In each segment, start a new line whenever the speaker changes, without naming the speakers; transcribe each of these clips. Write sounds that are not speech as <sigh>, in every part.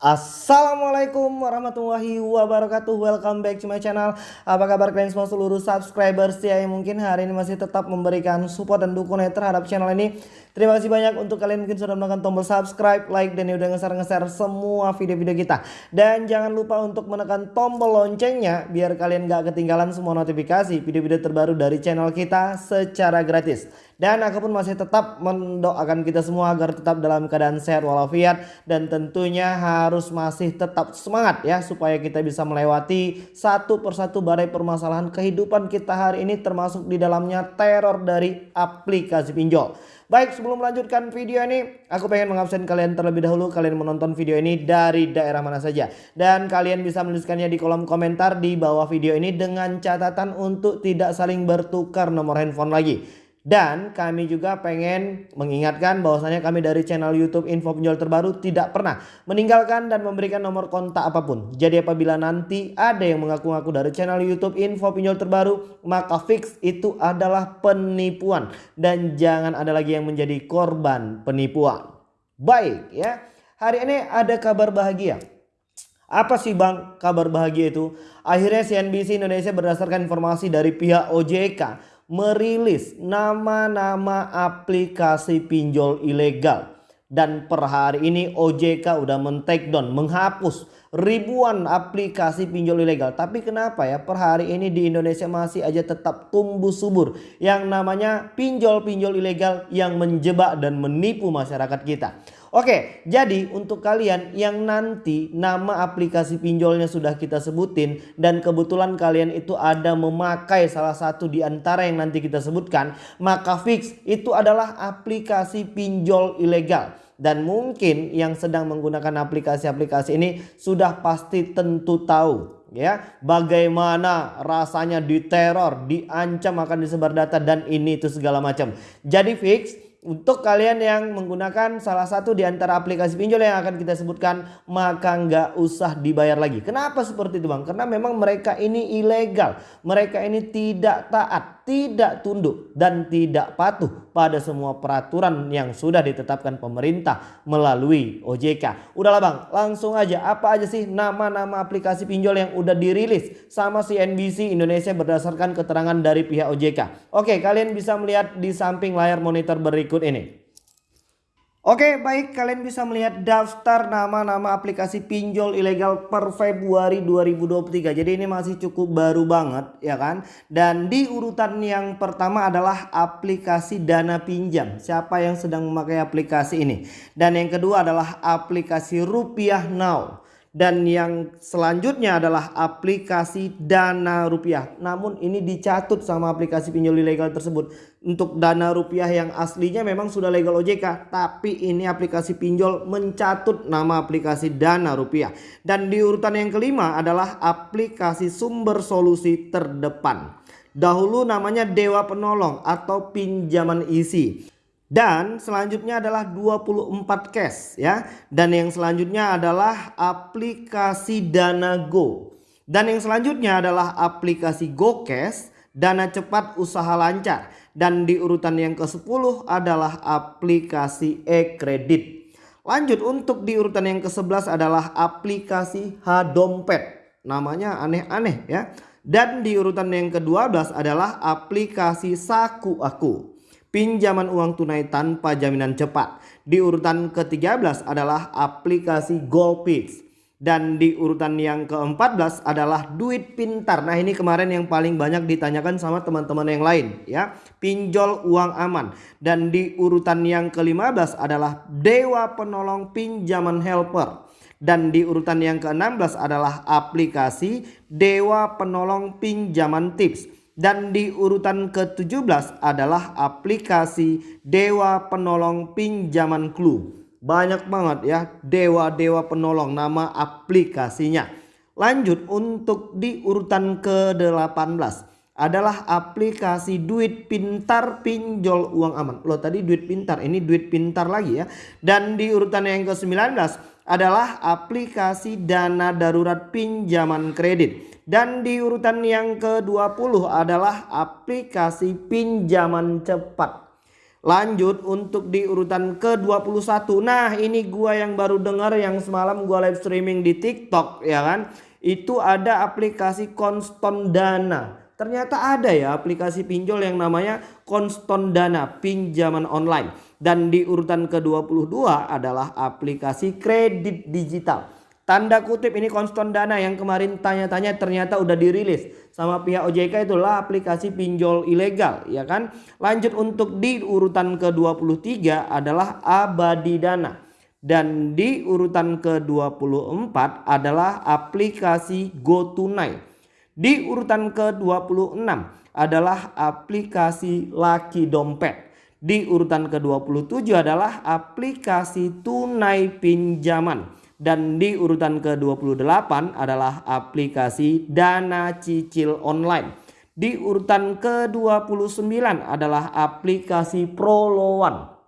Assalamualaikum warahmatullahi wabarakatuh. Welcome back to my channel. Apa kabar kalian semua seluruh subscribers? Ya Yang mungkin hari ini masih tetap memberikan support dan dukungan terhadap channel ini Terima kasih banyak untuk kalian mungkin sudah menekan tombol subscribe, like, dan udah nge-share-nge-share semua video-video kita Dan jangan lupa untuk menekan tombol loncengnya Biar kalian gak ketinggalan semua notifikasi video-video terbaru dari channel kita secara gratis dan aku pun masih tetap mendoakan kita semua agar tetap dalam keadaan sehat walafiat dan tentunya harus masih tetap semangat ya supaya kita bisa melewati satu persatu badai permasalahan kehidupan kita hari ini termasuk di dalamnya teror dari aplikasi pinjol. Baik sebelum melanjutkan video ini aku pengen mengabsen kalian terlebih dahulu kalian menonton video ini dari daerah mana saja. Dan kalian bisa menuliskannya di kolom komentar di bawah video ini dengan catatan untuk tidak saling bertukar nomor handphone lagi. Dan kami juga pengen mengingatkan bahwasanya kami dari channel YouTube Info Penjual Terbaru tidak pernah meninggalkan dan memberikan nomor kontak apa pun. Jadi apabila nanti ada yang mengaku-ngaku dari channel YouTube Info Penjual Terbaru, maka fix itu adalah penipuan dan jangan ada lagi yang menjadi korban penipuan. Baik ya. Hari ini ada kabar bahagia. Apa sih Bang kabar bahagia itu? Akhirnya CNBC Indonesia berdasarkan informasi dari pihak OJK merilis nama-nama aplikasi pinjol ilegal. Dan per hari ini OJK udah men-take down, menghapus ribuan aplikasi pinjol ilegal. Tapi kenapa ya per hari ini di Indonesia masih aja tetap tumbuh subur yang namanya pinjol-pinjol ilegal yang menjebak dan menipu masyarakat kita. Oke, jadi untuk kalian yang nanti nama aplikasi pinjolnya sudah kita sebutin dan kebetulan kalian itu ada memakai salah satu di antara yang nanti kita sebutkan, maka fix itu adalah aplikasi pinjol ilegal. Dan mungkin yang sedang menggunakan aplikasi-aplikasi ini sudah pasti tentu tahu ya bagaimana rasanya diteror, diancam akan disebar data dan ini itu segala macam. Jadi fix untuk kalian yang menggunakan salah satu di antara aplikasi pinjol yang akan kita sebutkan maka nggak usah dibayar lagi. Kenapa seperti itu bang? Karena memang mereka ini ilegal. Mereka ini tidak taat, tidak tunduk dan tidak patuh pada semua peraturan yang sudah ditetapkan pemerintah melalui OJK. Udahlah bang langsung aja apa aja sih nama-nama aplikasi pinjol yang udah dirilis sama CNBC Indonesia berdasarkan keterangan dari pihak OJK. Oke kalian bisa melihat di samping layar monitor berikut ini. Oke baik. Kalian bisa melihat daftar nama-nama aplikasi pinjol ilegal per Februari 2023 Jadi ini masih cukup baru banget ya kan? Dan di urutan yang pertama adalah aplikasi dana pinjam. Siapa yang sedang memakai aplikasi ini? Dan yang kedua adalah aplikasi rupiah now dan yang selanjutnya adalah aplikasi dana rupiah. Namun ini dicatut sama aplikasi pinjol ilegal tersebut. Untuk dana rupiah yang aslinya memang sudah legal OJK. Tapi ini aplikasi pinjol mencatut nama aplikasi dana rupiah. Dan di urutan yang kelima adalah aplikasi sumber solusi terdepan. Dahulu namanya Dewa Penolong atau pinjaman isi. Dan selanjutnya adalah 24 cash ya. Dan yang selanjutnya adalah aplikasi Dana Go. Dan yang selanjutnya adalah aplikasi GoCash, Dana Cepat Usaha Lancar. Dan di urutan yang ke-10 adalah aplikasi e-kredit. Lanjut untuk di urutan yang ke-11 adalah aplikasi H-Dompet. Namanya aneh-aneh ya. Dan di urutan yang ke-12 adalah aplikasi Saku Aku pinjaman uang tunai tanpa jaminan cepat. Di urutan ke-13 adalah aplikasi GoPix. Dan di urutan yang ke-14 adalah duit pintar. Nah ini kemarin yang paling banyak ditanyakan sama teman-teman yang lain ya. Pinjol uang aman. Dan di urutan yang ke-15 adalah Dewa Penolong Pinjaman Helper. Dan di urutan yang ke-16 adalah aplikasi Dewa Penolong Pinjaman Tips. Dan di urutan ke-17 adalah aplikasi Dewa Penolong Pinjaman Clue. Banyak banget ya dewa-dewa penolong nama aplikasinya. Lanjut untuk di urutan ke-18 adalah aplikasi duit pintar pinjol uang aman. Loh tadi duit pintar, ini duit pintar lagi ya. Dan di urutan yang ke-19 adalah aplikasi dana darurat pinjaman kredit. Dan di urutan yang ke-20 adalah aplikasi pinjaman cepat. Lanjut untuk di urutan ke-21. Nah, ini gua yang baru dengar yang semalam gua live streaming di TikTok ya kan. Itu ada aplikasi Konston Dana. Ternyata ada ya aplikasi pinjol yang namanya Konston Dana pinjaman online. Dan di urutan ke-22 adalah aplikasi kredit digital. Tanda kutip ini konstan dana yang kemarin tanya-tanya ternyata udah dirilis sama pihak OJK itulah aplikasi pinjol ilegal ya kan. Lanjut untuk di urutan ke-23 adalah abadi dana. Dan di urutan ke-24 adalah aplikasi GoTunai. Di urutan ke-26 adalah aplikasi Laki Dompet. Di urutan ke-27 adalah aplikasi tunai pinjaman. Dan di urutan ke-28 adalah aplikasi dana cicil online. Di urutan ke-29 adalah aplikasi Proloan.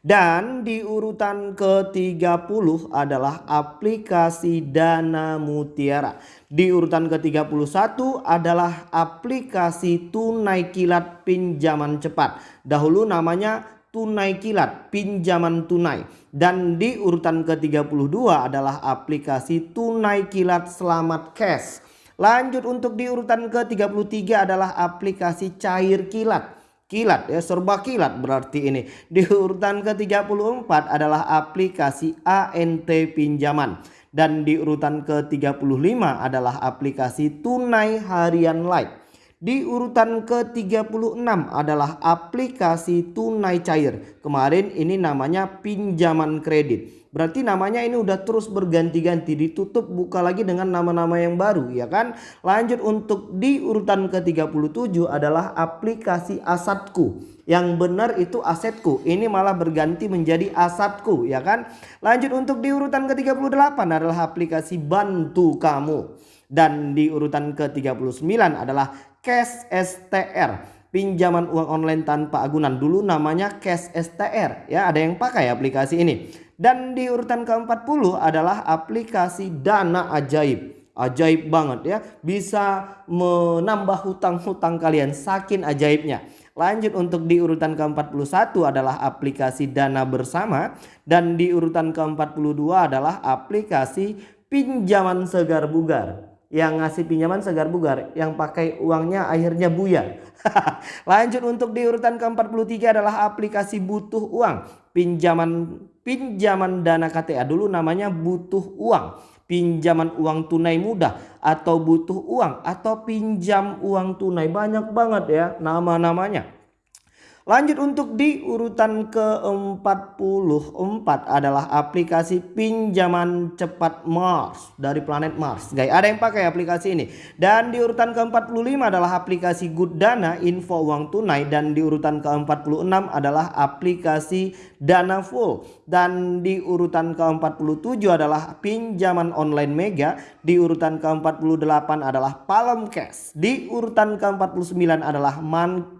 Dan di urutan ke-30 adalah aplikasi Dana Mutiara. Di urutan ke-31 adalah aplikasi tunai kilat pinjaman cepat. Dahulu namanya tunai kilat, pinjaman tunai. Dan di urutan ke-32 adalah aplikasi tunai kilat selamat cash. Lanjut untuk di urutan ke-33 adalah aplikasi cair kilat. Kilat ya serba kilat berarti ini. Di urutan ke-34 adalah aplikasi ANT pinjaman. Dan di urutan ke-35 adalah aplikasi tunai harian light. Di urutan ke-36 adalah aplikasi tunai cair. Kemarin ini namanya pinjaman kredit. Berarti namanya ini udah terus berganti-ganti ditutup buka lagi dengan nama-nama yang baru ya kan. Lanjut untuk di urutan ke-37 adalah aplikasi asadku. Yang benar itu asetku. Ini malah berganti menjadi asadku ya kan. Lanjut untuk di urutan ke-38 adalah aplikasi bantu kamu. Dan di urutan ke-39 adalah Cash STR pinjaman uang online tanpa agunan dulu namanya Cash STR ya ada yang pakai aplikasi ini dan di urutan ke-40 adalah aplikasi Dana Ajaib. Ajaib banget ya. Bisa menambah hutang-hutang kalian. Saking ajaibnya. Lanjut untuk di urutan ke-41 adalah aplikasi Dana Bersama. Dan di urutan ke-42 adalah aplikasi pinjaman segar bugar. Yang ngasih pinjaman segar bugar yang pakai uangnya akhirnya buyar. <laughs> Lanjut untuk di urutan ke-43 adalah aplikasi butuh uang. Pinjaman pinjaman dana KTA dulu namanya butuh uang. Pinjaman uang tunai mudah atau butuh uang atau pinjam uang tunai. Banyak banget ya nama-namanya Lanjut untuk di urutan ke-44 adalah aplikasi pinjaman cepat Mars dari planet Mars. Guys, ada yang pakai aplikasi ini. Dan di urutan ke-45 adalah aplikasi Good Dana info uang tunai. Dan di urutan ke-46 adalah aplikasi Dana Full. Dan di urutan ke-47 adalah pinjaman online Mega, di urutan ke-48 adalah Palm Cash, di urutan ke-49 adalah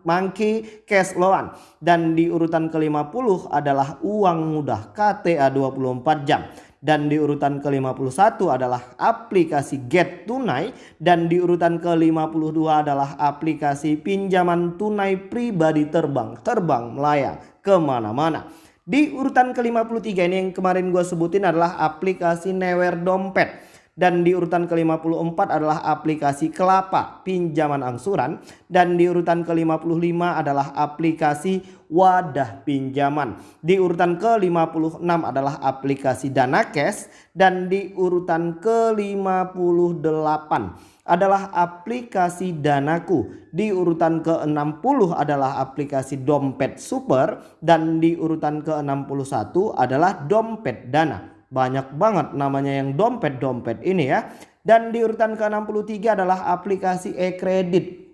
Monkey Cash Loan dan di urutan ke-50 adalah uang mudah KTA 24 jam. Dan di urutan ke-51 adalah aplikasi Get Tunai. Dan di urutan ke-52 adalah aplikasi pinjaman tunai pribadi terbang terbang melayang ke mana-mana. Di urutan ke-53 ini yang kemarin gue sebutin adalah aplikasi Newer Dompet dan di urutan ke-54 adalah aplikasi Kelapa pinjaman angsuran dan di urutan ke-55 adalah aplikasi Wadah pinjaman. Di urutan ke-56 adalah aplikasi Dana Cash dan di urutan ke-58 adalah aplikasi Danaku. Di urutan ke-60 adalah aplikasi Dompet Super dan di urutan ke-61 adalah Dompet Dana. Banyak banget namanya yang dompet-dompet ini ya. Dan di urutan ke-63 adalah aplikasi e-kredit.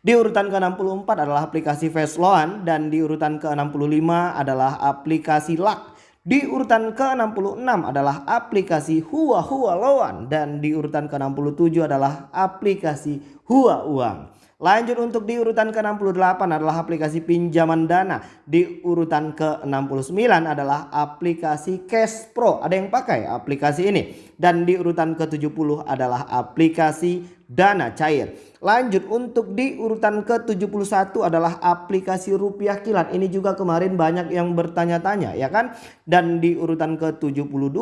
Di urutan ke-64 adalah aplikasi Loan dan di urutan ke-65 adalah aplikasi Luck. Di urutan ke-66 adalah aplikasi Hua Hua Loan dan di urutan ke-67 adalah aplikasi Hua Uang. Lanjut untuk di urutan ke-68 adalah aplikasi pinjaman dana. Di urutan ke-69 adalah aplikasi Cash Pro. Ada yang pakai aplikasi ini. Dan di urutan ke-70 adalah aplikasi dana cair. Lanjut untuk di urutan ke-71 adalah aplikasi rupiah kilat. Ini juga kemarin banyak yang bertanya-tanya ya kan. Dan di urutan ke-72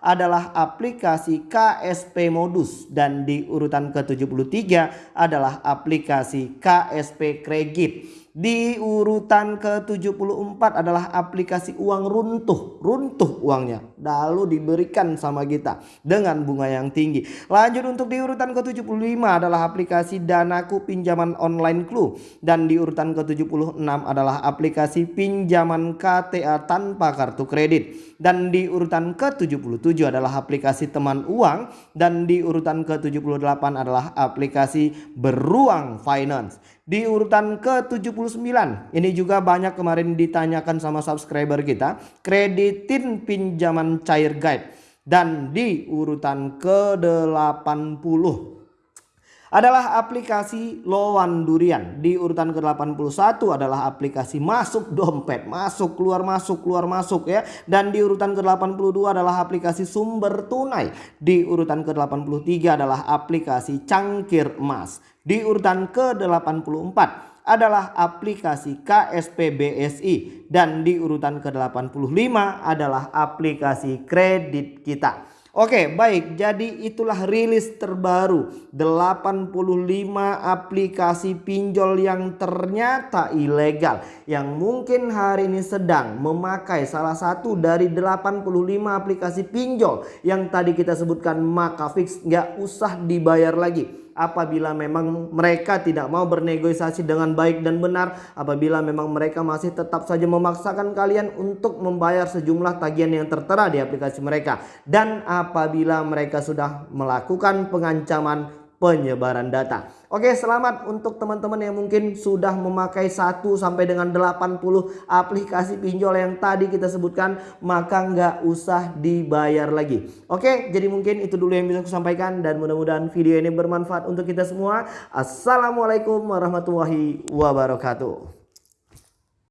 adalah aplikasi KSP modus. Dan di urutan ke-73 adalah aplikasi KSP kredit. Di urutan ke-74 adalah aplikasi uang runtuh. Runtuh uangnya. Lalu diberikan sama kita dengan bunga yang tinggi. Lanjut untuk di urutan ke-75 adalah aplikasi Danaku pinjaman online clue. Dan di urutan ke-76 adalah aplikasi pinjaman KTA tanpa kartu kredit. Dan di urutan ke-77 adalah aplikasi teman uang. Dan di urutan ke-78 adalah aplikasi beruang finance. Di urutan ke-79 ini juga banyak kemarin ditanyakan sama subscriber kita. Kreditin pinjaman cair guide. Dan di urutan ke-80 adalah aplikasi Lowan Durian. Di urutan ke-81 adalah aplikasi masuk dompet, masuk keluar masuk keluar masuk ya. Dan di urutan ke-82 adalah aplikasi sumber tunai. Di urutan ke-83 adalah aplikasi cangkir emas. Di urutan ke-84 adalah aplikasi KSP BSI dan di urutan ke-85 adalah aplikasi kredit kita. Oke baik. Jadi itulah rilis terbaru. 85 aplikasi pinjol yang ternyata ilegal Yang mungkin hari ini sedang memakai salah satu dari 85 aplikasi pinjol Yang tadi kita sebutkan maka fix nggak usah dibayar lagi apabila memang mereka tidak mau bernegosiasi dengan baik dan benar apabila memang mereka masih tetap saja memaksakan kalian untuk membayar sejumlah tagihan yang tertera di aplikasi mereka. Dan apabila mereka sudah melakukan pengancaman penyebaran data. Oke selamat untuk teman-teman yang mungkin sudah memakai 1 sampai dengan 80 aplikasi pinjol yang tadi kita sebutkan maka nggak usah dibayar lagi. Oke jadi mungkin itu dulu yang bisa aku sampaikan dan mudah-mudahan video ini bermanfaat untuk kita semua. Assalamualaikum warahmatullahi wabarakatuh.